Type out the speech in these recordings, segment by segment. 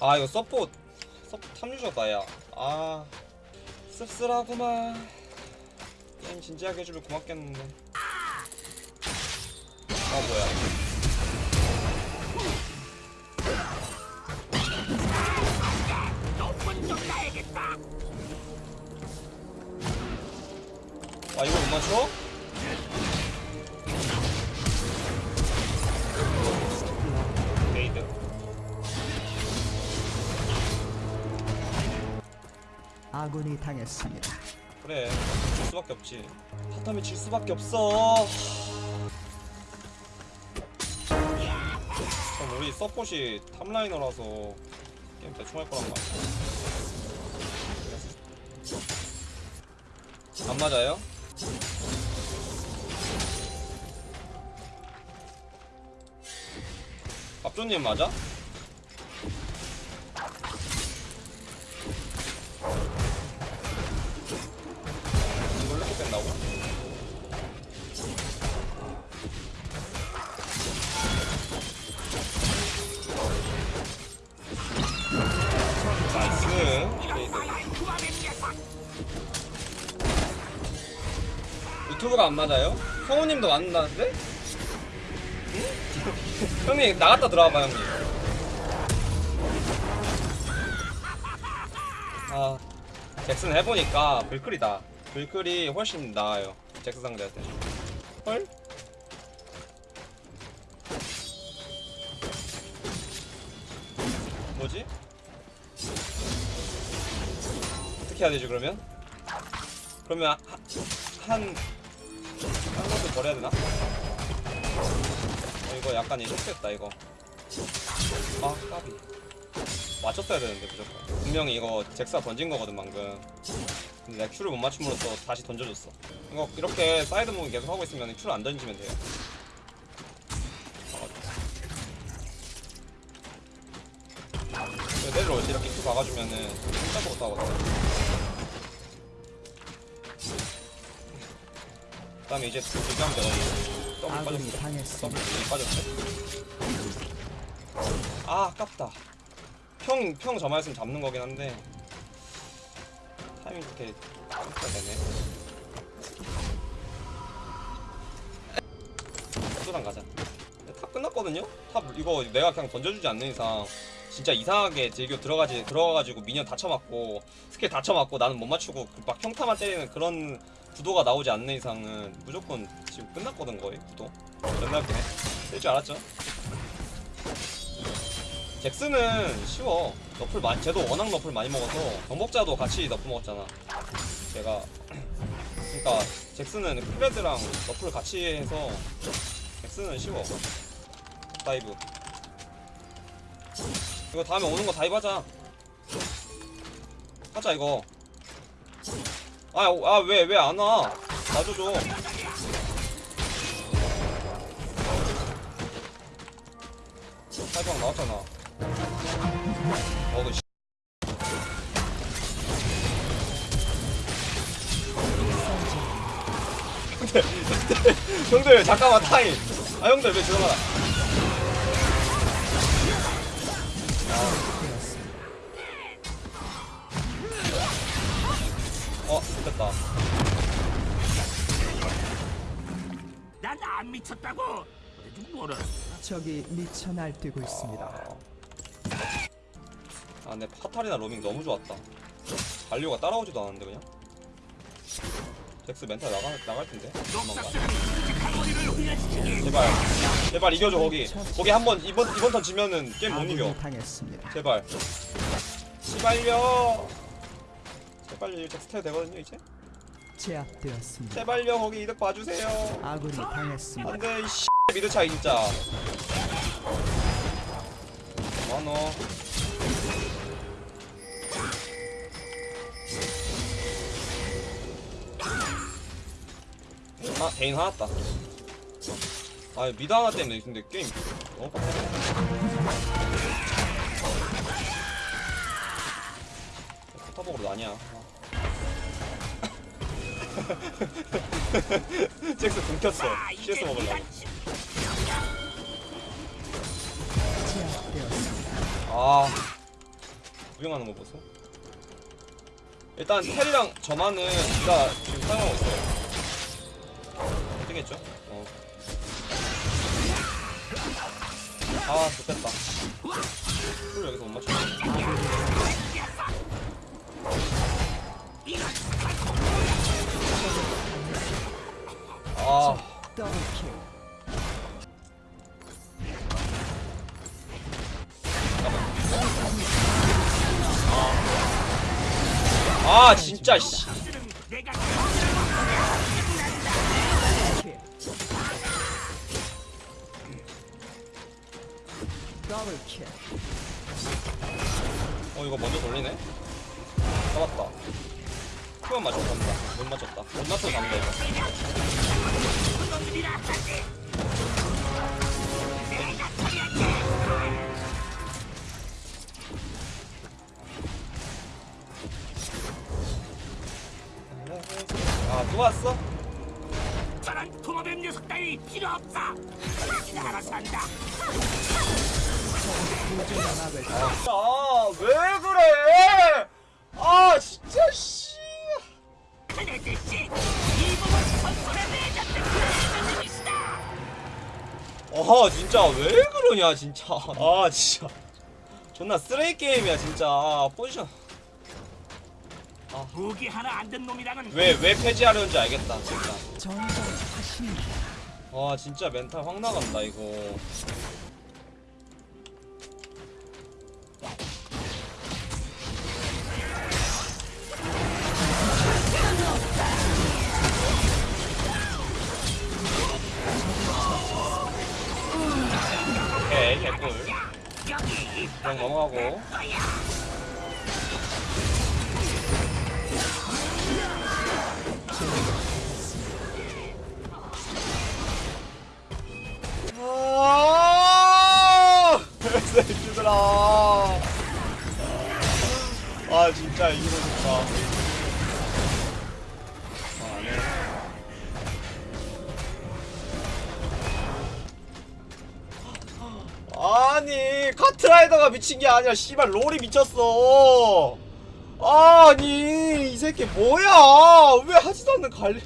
아 이거 서포 서포 탐유저다 야아 씁쓸하구만. 게임 진지하게 해주면 고맙겠는데. 아 뭐야. 아 이거 못 맞춰? 아군이 당했습니다. 그래 질 수밖에 없지 타타미 질 수밖에 없어 전 우리 서폿이 top laner라서 게임 대충 할 거란 말이야 안 맞아요? 밥조님 맞아? nice raid 유튜브가 안 맞아요? 성우님도 맞는다는데? 응? 형님 나갔다 들어와봐 형님 아 잭슨 해보니까 불클이다 불클이 훨씬 나아요 잭스 상대할 때 헐? 뭐지? 어떻게 해야 되지 그러면? 그러면 하, 한... 한 것도 버려야 되나? 어, 이거 약간 이 실수했다 이거. 아 까비. 맞췄어야 되는데 무조건. 분명히 이거 잭스가 던진 거거든 방금. 근데 내가 Q를 못 맞춤으로써 다시 던져줬어. 이거 이렇게 side moving 계속 하고 있으면 Q를 안 던지면 돼요. 내려올 때 이렇게 Q 박아주면은 꼼짝도 못하거든 그 다음에 이제 준비하면 되거든 더블 아군이 빠졌어. 당했습니다. 더블 빠졌어 아 아깝다. 평, 평 저만했으면 잡는 거긴 한데. 타이밍 이렇게 해야 되네. 소랑 가자. top 끝났거든요? top 이거 내가 그냥 던져주지 않는 이상 진짜 이상하게 제교 들어가지 들어가가지고 minion 다 쳐맞고 스킬 다 쳐맞고 나는 못 맞추고 그막 평타만 때리는 그런 구도가 나오지 않는 이상은 무조건 지금 끝났거든 거의 구도. 존나 웃기네 될줄 알았죠? 잭스는 쉬워. nerf를 많이 쟤도 워낙 nerf를 많이 먹어서 정복자도 같이 nerf를 먹었잖아. 제가 그러니까 잭스는 클레드랑 nerf를 같이 해서 잭스는 쉬워. dive 이거 다음에 오는 거 dive 하자. 이거. 아왜 왜 안 와? 놔줘줘. 살방 나왔잖아. 어그 씨. 형들 형들 잠깐만 타임. 아 형들 왜 들어가 라어 됐다 난 안 미쳤다고. 뭐라? 적이 미쳐 날뛰고 있습니다. 아 근데 파탈이나 로밍 너무 좋았다 발류가 따라오지도 않았는데 그냥 잭스 멘탈 나가, 나갈 텐데. 제발 제발 이겨줘 거기 거기 한번 이번 이번 turn 지면은 게임 못 이겨 당했습니다. 제발 제발요 제발요 이제 스타일 되거든요 이제? 제압되었습니다. 제발요 거기 이득 봐주세요. 아군이 당했습니다. 안돼 이씨. mid 차이 진짜. 뭐하노 아 개인 화났다. 아 미드 하나 때문에 근데 게임 너무 빡세 포터복으로 나냐 잭스 굶켰어 CS 먹으려고 제압되었습니다. 아 구경하는 거 보소. 일단 텔이랑 저만은 제가 지금 사용하고 있어요. 되겠죠? 어. 아, 좋겠다. 풀 여기서 못 맞춰. 아. 아, 진짜 씨. 어, 이거 먼저 돌리네. 잡았다. 그만 맞췄다. 못 맞췄다. 못 잡는다 이거. 아, 또 왔어? 저런 도마뱀 녀석 따위 필요 없어. 알아서 한다. 아, 왜 그래? 아, 진짜 씨. 그네들씨 이 몸을 선수에 내줬던 그 선생님이시다. 아, 진짜 왜 그러냐, 진짜. 아, 진짜. 존나 쓰레기 게임이야, 진짜. 아, 포지션. 무기 하나 안 든 놈이랑은 왜, 왜 폐지하려는지 알겠다, 진짜. 와, 진짜 멘탈 확 나간다, 이거. 오케이, 개꿀. 그냥 넘어가고. 아, 새끼들아. 아, 진짜 이기고 싶다. 아니 카트라이더가 미친 게 아니야 씨발 롤이 미쳤어. 아니 이 새끼 뭐야? 왜 하지도 않는 관리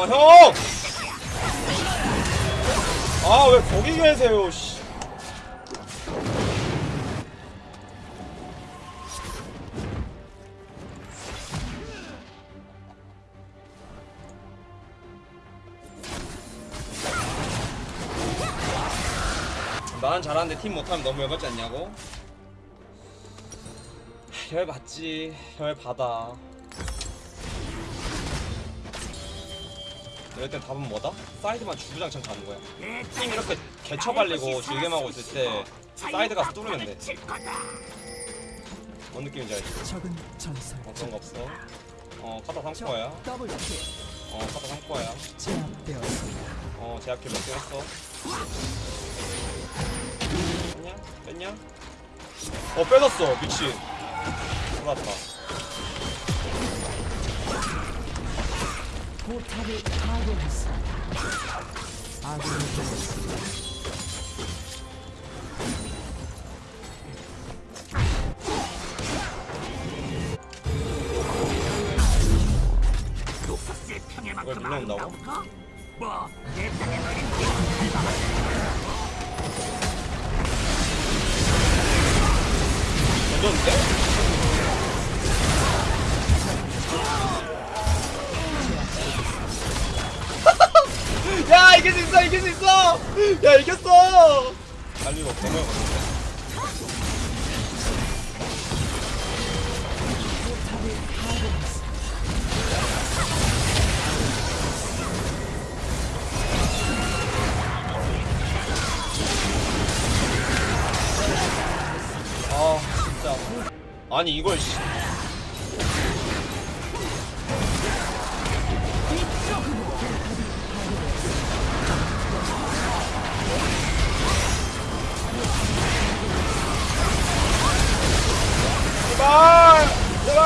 어, 형! 아, 왜 거기 계세요, 씨. 나는 잘하는데 팀 못하면 너무 열받지 않냐고? 열 받지, 열 받아. 이럴 땐 답은 뭐다? 사이드만 주구장창 가는 거야. 팀 이렇게 개처발리고 질겜하고 있을 때 사이드 가서 뚫으면 돼. 뭔 느낌인지 알지? 적은 어, 전설적. 그런 거 없어. 어, 카타 삼코야. 어, 카타 삼코야. 어, 제압kill 몇개 했어. 뺐냐? 뺐냐? 어, 빼졌어. 미친. 돌았다. 포탑을 파괴했습니다. 아군이 되었습니다. 이걸 던졌는데? 야 이길 수 있어 이길 수 있어! 야 이겼어! 달리 없다면 아 진짜. 아니 이걸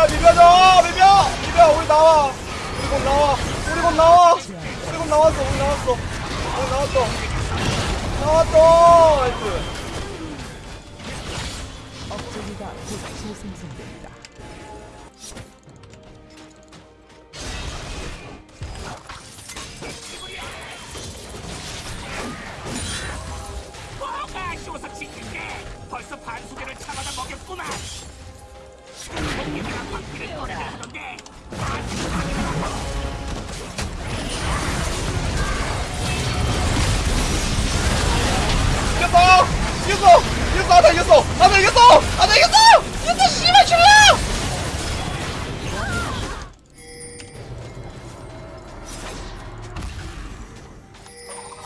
제발 비벼줘 비벼! 비벼 우리 나와. 우리 곧 나와. 우리 곧 나와. 우리 곧 나왔어 우리 나왔어. 우리 나왔어. 나왔어 nice. 업적이가 곧 지킨게! 벌써 반수개를 참아다 먹였구만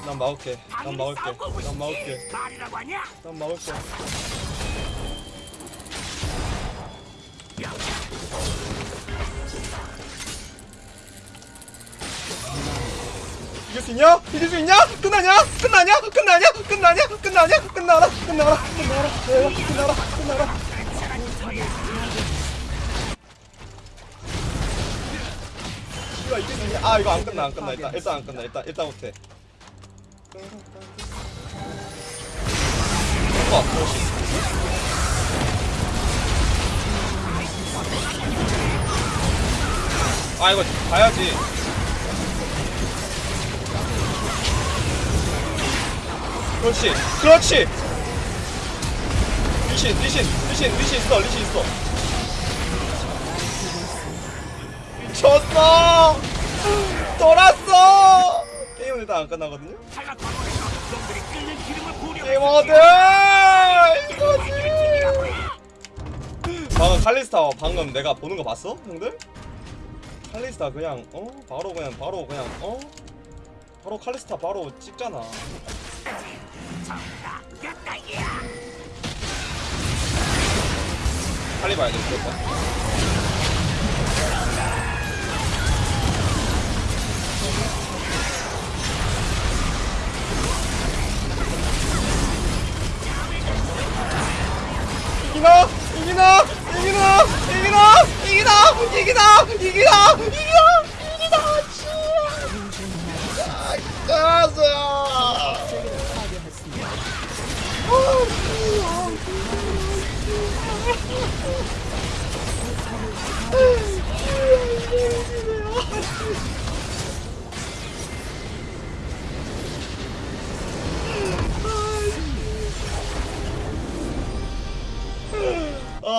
난 막을게 난 막을게 난 막을게 난 막을게 이길 수 있냐? 이길 수 있냐? 끝나냐? 끝나냐? 끝나냐? 끝나냐? 끝나냐? 끝나라? 끝나라? 끝나라? 끝나라? 끝나라? 아 이거 안 끝나 안 끝나 일단 안 끝나 일단 일단 못해. 어, 그렇지. 아 이거 봐야지. 그렇지, 그렇지. 리신, 리신, 리신, 리신 있어, 리신 있어. 졌어. 돌았어. 게임은 일단 안 끝나거든요. 게이머들 이거지. 방금 칼리스타 방금 내가 보는 거 봤어, 형들? 칼리스타 그냥 어 바로 그냥 바로 그냥 어 바로 칼리스타 바로 찍잖아. 빨리 봐야 돼 무조건. 이기나? 이기나? 이기나? 이기나? 이기나? 이기나? 이기나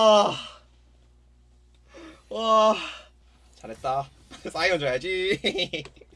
아, 와, 잘했다. 사이언 줘야지.